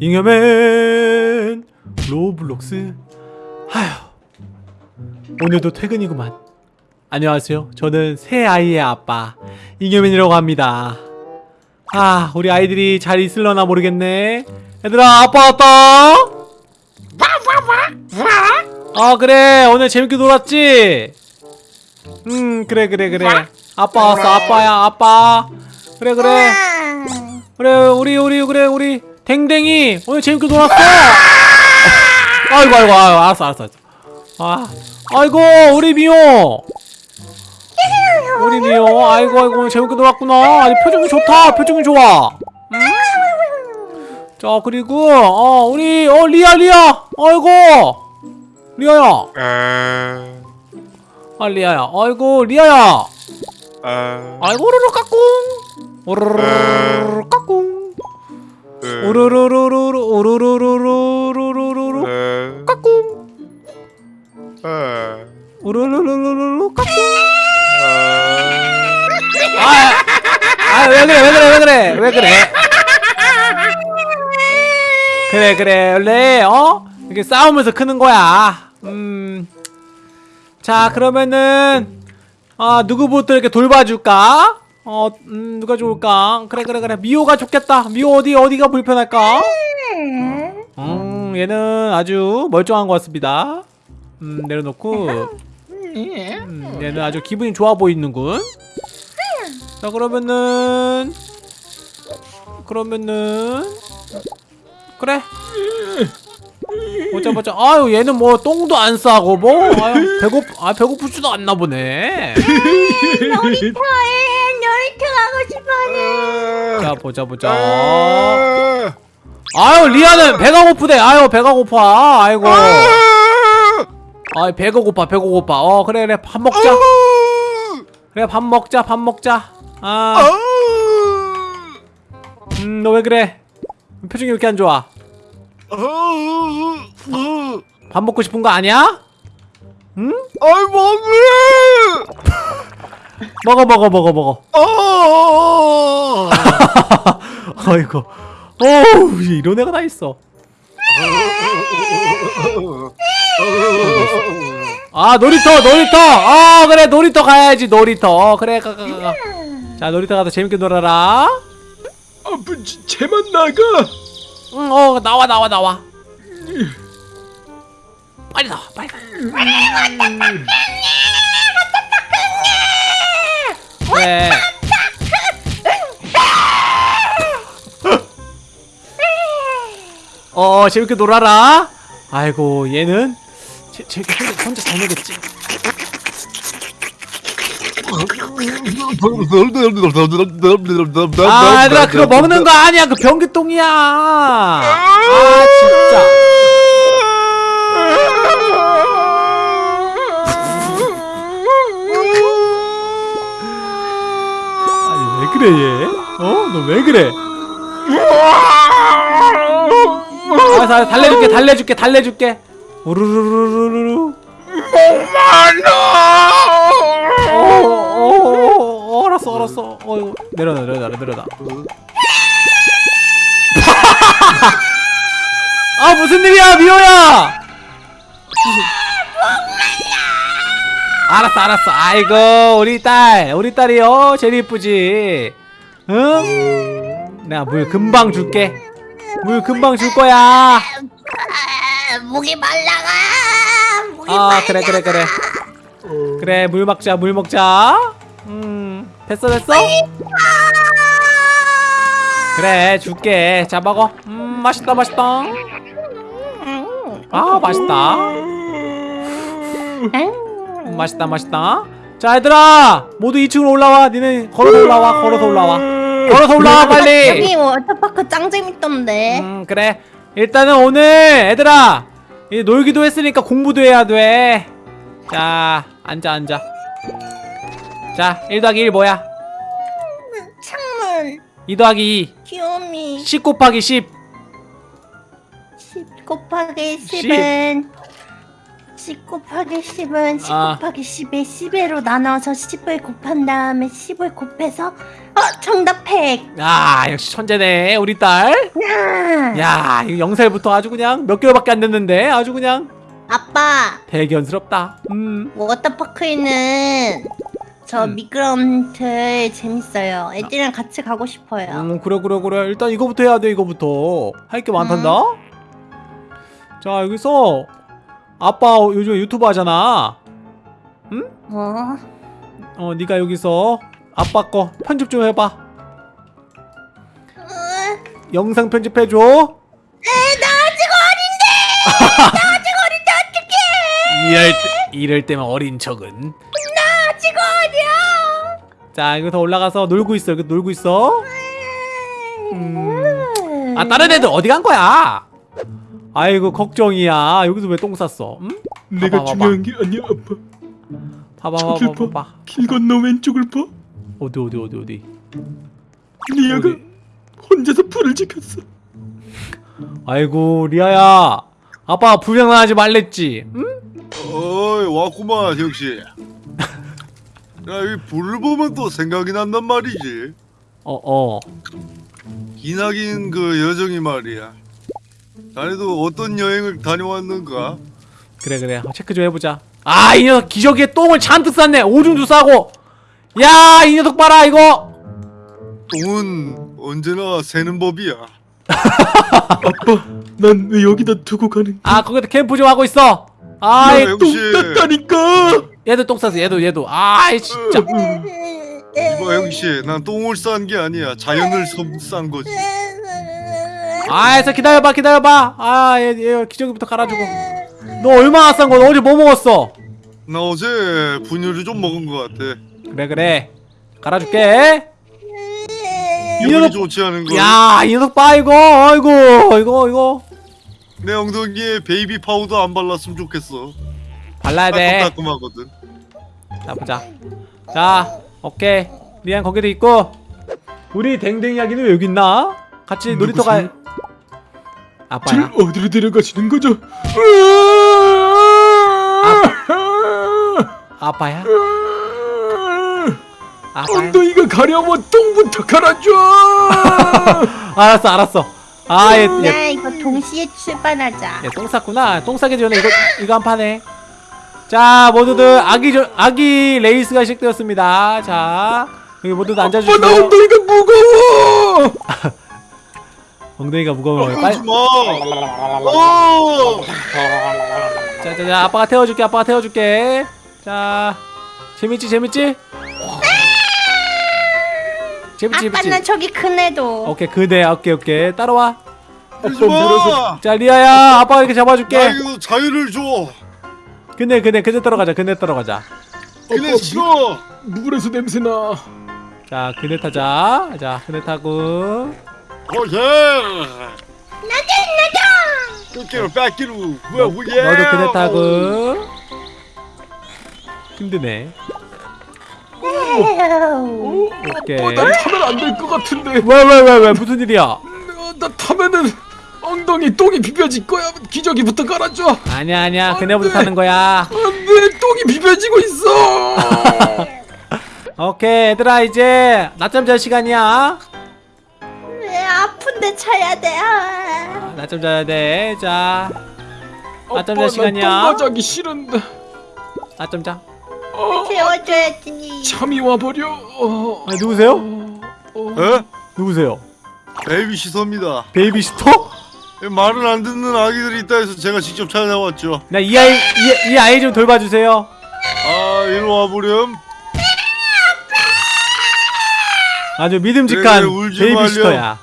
잉여맨 로블록스. 하휴 오늘도 퇴근이구만. 안녕하세요. 저는 세 아이의 아빠 잉여맨이라고 합니다. 아 우리 아이들이 잘 있을려나 모르겠네. 얘들아 아빠 왔다. 아 그래. 오늘 재밌게 놀았지? 음 그래 그래 그래. 아빠 왔어. 아빠야 아빠. 그래 그래. 그래 우리 우리 그래 우리 댕댕이 오늘 재밌게 놀았어 아이고 아이고 아이고 알았어 알았어 알았어. 아 아이고 우리 미호. 우리 미호 아이고 아이고 오늘 재밌게 놀았구나. 아니 표정이 좋다 표정이 좋아. 음? 자 그리고 어 우리 어 리아 리아. 아이고 리아야. 에... 아 리아야. 아이고 리아야. 에... 아이고 오르르 까꿍. 오르르 까꿍. 에... 오르르르르르르르르 에... 까꿍 에... 오르르르르르 까꿍 에... 아왜 그래 왜 그래 왜 그래 왜 그래 그래 그래 원래 어 이렇게 싸우면서 크는 거야 음자 그러면은 아 누구부터 이렇게 돌봐줄까 어 음, 누가 좋을까? 그래 그래 그래. 미호가 좋겠다. 미호 어디 어디가 불편할까? 음 얘는 아주 멀쩡한 것 같습니다. 음 내려놓고. 음, 얘는 아주 기분이 좋아 보이는군. 자 그러면은 그러면은 그래. 보자 보자. 아유 얘는 뭐 똥도 안 싸고 뭐. 아유 배고 아 배고프지도 않나 보네. 놀이터에 놀이터 가고 싶어요. 자 보자 보자. 아유 리아는 배가 고프대. 아유 배가 고파. 아이고. 아. 배가 고파 배가 고파. 어 그래 그래. 밥 먹자. 그래 밥 먹자 밥 먹자. 아 음 너 왜 그래? 표정이 왜 이렇게 안 좋아? 밥 먹고 싶은 거 아니야? 응? 아이 먹으래 먹어 먹어 먹어 먹어. 어 아이고. 어우 이런 애가 다 있어. 아 놀이터 놀이터. 어 그래 놀이터 가야지 놀이터. 어, 그래 가가 가 자 놀이터 가서 재밌게 놀아라. 아버지 쟤만 나가. 응어 나와 나와 나와. 빨리 나와 빨리 나와 그래 어 재밌게 놀아라. 아이고 얘는 제, 제 혼자, 혼자 잘 놀겠지. 아 얘들아 그거 먹는 거 아니야. 그 변기똥이야. 아 진짜 그래 얘? 어? 너 왜 그래? 알았어 알았어 달래줄게 달래줄게 달래줄게 우르르르르르 어, 어, 어, 어, 알았어 알았어 어 내려놔 내려놔 내려놔 아 무슨 일이야 미호야 알았어 알았어. 아이고 우리 딸 우리 딸이요. 제일 이쁘지. 응? 내가 물 금방 줄게. 물 금방 줄 거야. 아, 목이 말라가. 목이 아 말라. 그래 그래 그래. 그래 물 먹자 물 먹자. 음 됐어 됐어? 그래 줄게. 자 먹어. 음 맛있다 맛있다. 아 맛있다 음, 맛있다 맛있다. 자 얘들아 모두 2층으로 올라와. 니네 걸어서 올라와 걸어서 올라와. 걸어서 올라와 빨리. 여기 워터파크 짱 재밌던데. 음 그래. 일단은 오늘 얘들아 이제 놀기도 했으니까 공부도 해야 돼자 앉아 앉아. 자 1 더하기 1 뭐야? 창문, 2 더하기 2 귀요미, 10 곱하기 10 10 곱하기 10은 10 곱하기 10은 10 아. 곱하기 10에 10회로 나눠서 10을 곱한 다음에 10을 곱해서 어 정답 100 야 역시 천재네 우리 딸. 야. 야 이거 영살부터 아주 그냥 몇 개월밖에 안 됐는데 아주 그냥 아빠 대견스럽다. 음. 워터파크에는 저 음. 미끄럼틀 재밌어요 애들이랑 같이 가고 싶어요 음 그래 그래 그래 일단 이거부터 해야 돼 이거부터 할 게 많단다. 자 여기서 아빠 요즘 유튜브 하잖아. 어? 어 네가 여기서 아빠 거 편집 좀 해봐. 어, 영상 편집해줘. 나 아직 어린데 나 아직 어린데 어떡해 이럴 때, 이럴 때만 어린 척은. 나 아직 어려 자 여기서 올라가서 놀고 있어. 여기 놀고 있어. 음. 아 다른 애들 어디 간 거야? 아이고 걱정이야. 여기서 왜 똥 쌌어? 응? 내가 봐봐, 중요한 게 아니야 아빠 봐봐 저길 봐봐 봐. 봐봐. 길 건너 왼쪽을 봐 어디 어디 어디 어디. 리아가 어디? 혼자서 불을 지켰어 아이고 리아야. 아빠 불장난하지 말랬지. 응? 어이 왔구만 역시 야이 불을 보면 또 생각이 난단 말이지 어 어. 기나긴 그 여정이 말이야 자네도 어떤 여행을 다녀왔는가? 그래 그래. 어, 체크 좀 해보자. 아 이 녀석 기저귀에 똥을 잔뜩 쌌네. 오줌도 싸고. 야 이 녀석 봐라 이거. 똥은 언제나 새는 법이야. 아빠 난 왜 여기다 두고 가는 아 거기다 캠프 좀 하고 있어. 아이 똥 땄다니까. 얘도 똥 쌌어 얘도 얘도. 아이 진짜. 이봐 형씨. 난 똥을 싼 게 아니야. 자연을 섬- 싼 거지 아이서 기다려봐 기다려봐. 아얘 얘 기저귀부터 갈아주고. 너 얼마나 싼 거야 어제 뭐 먹었어? 나 어제 분유를 좀 먹은 것 같아. 그래 그래. 갈아줄게. 기분이 녀석- 좋지 않은 거? 야 이 녀석 봐 이거. 아이고 이거 이거. 내 엉덩이에 베이비 파우더 안 발랐으면 좋겠어. 발라야 돼. 따끔따끔하거든. 자 보자. 자 오케이. 리안 거기도 있고. 우리 댕댕이 아기는 왜 여기 있나? 같이 놀이터 가 아빠야? 어디로 데려가시는 거죠? 아빠야? 아빠 야? 엉덩이가 가려면 똥부터 갈아줘! 알았어 알았어. 아 얘 얘, 나 이거 동시에 출발하자. 얘똥 쌌구나. 똥 싸기 전에 이거 이거 한 판에. 자 모두들 아기 저, 아기 레이스가 시작되었습니다. 자 여기 모두들 아빠 나 앉아주시고 엉덩이가 무거워 엉덩이가 무거워요 빨리 그러지 마. 어! 자자 자 아빠가 태워줄게 아빠가 태워줄게. 자 재밌지 재밌지? 재밌지 아빠 재밌지? 나 저기 큰 애도. 오케이 그대 오케이 오케이. 따라와. 그러지 마. 자 리아야 아빠가 이렇게 잡아줄게. 나에게도 자유를 줘. 그네 그네 그네 따라가자 그네 따라가자. 그래 싫어. 물에서 냄새 나. 자 그네 타자. 자 그네 타고 오예 나도 나도 쫓기로 뺏기로 뭐야 뭐야 너도 그네 타고. 힘드네. 에휴. 오케이. 어, 나 타면 안 될 것 같은데. 왜 왜 왜 왜? 무슨 일이야? 어, 나 타면은 엉덩이 똥이 비벼질 거야. 기저귀부터 갈아줘. 아니야 아니야. 그네부터 안 돼. 타는 거야. 안돼. 똥이 비벼지고 있어. 오케이 얘들아 이제 낮잠 잘 시간이야. 왜 아픈데 차야 돼 아. 낮잠 자야 돼 자. 낮잠 아빠, 잘 시간이야. 나 똥마자기 싫은데. 낮잠 자. 어, 재워줘야지. 잠이 와버려. 어, 아, 누구세요? 어, 에? 누구세요? 베이비 시터입니다. 베이비 시터? 말을 안 듣는 아기들이 있다 해서 제가 직접 찾아왔죠. 나 이 아이 이, 이 아이 좀 돌봐주세요. 아 이리 와보렴. 아주 믿음직한 그래, 울지 베이비 시터야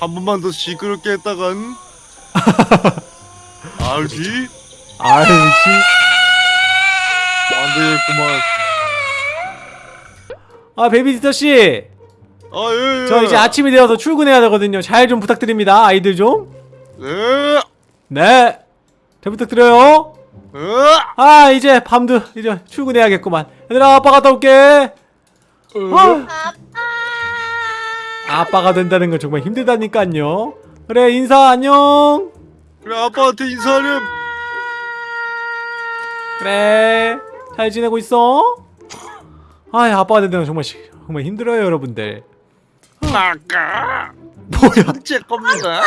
한 번만 더 시끄럽게 했다간. 알지? 아이씨 안되겠구만. 아 베이비시터씨. 아 예 예. 저 이제 아침이 되어서 출근해야 되거든요. 잘 좀 부탁드립니다 아이들 네 좀네. 잘 부탁드려요. 에? 아 이제 밤도 이제 출근해야겠구만. 얘들아 아빠 갔다 올게. 어, 아, 아빠 아빠가 된다는 건 정말 힘들다니까요. 그래 인사 안녕. 그래 아빠한테 인사하렴. 그래 잘 지내고 있어? 아 아빠가 된다는 건 정말 시- 정말 힘들어요 여러분들. 아까 뭐야? 제 겁니다.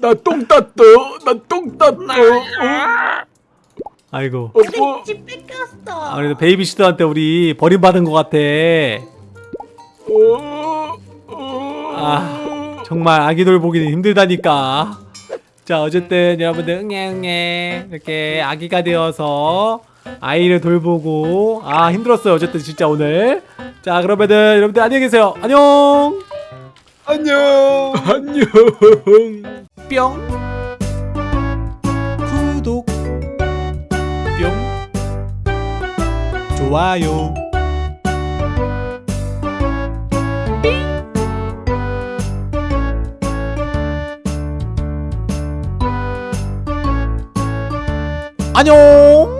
나똥 땄어. 나똥 땄어. 어? 아이고. 어, 뭐? 집 뺏겼어. 아, 그래도 베이비시터한테 우리 버림받은 것 같아. 아, 정말 아기 돌 보기는 힘들다니까. 자, 어쨌든 여러분들 응애응애 이렇게 아기가 되어서 아이를 돌보고 아 힘들었어요. 어쨌든 진짜 오늘. 자, 그러면은 여러분들 안녕히 계세요. 안녕. 안녕. 안녕. 뿅. 구독. 뿅. 좋아요. 안녕.